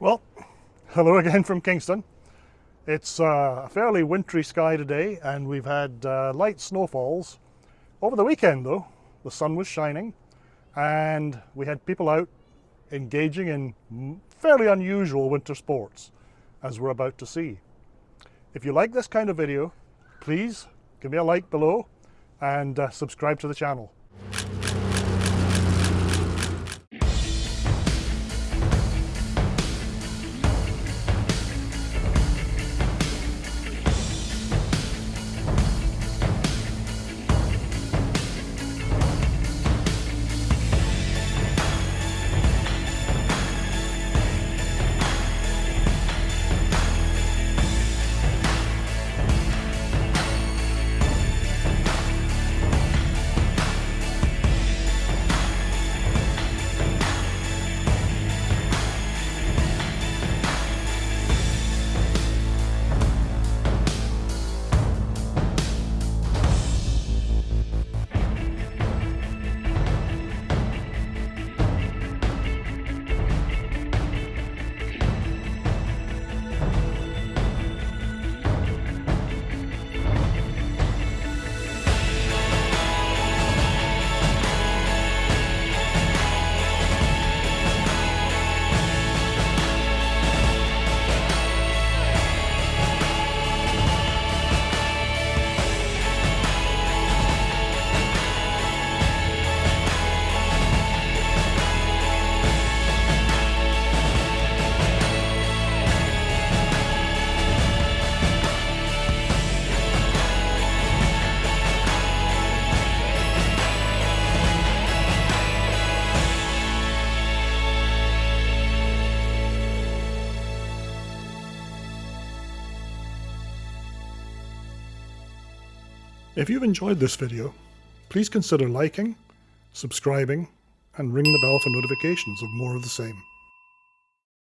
Well, hello again from Kingston. It's uh, a fairly wintry sky today and we've had uh, light snowfalls. Over the weekend though, the sun was shining and we had people out engaging in fairly unusual winter sports as we're about to see. If you like this kind of video, please give me a like below and uh, subscribe to the channel. If you've enjoyed this video, please consider liking, subscribing, and ring the bell for notifications of more of the same.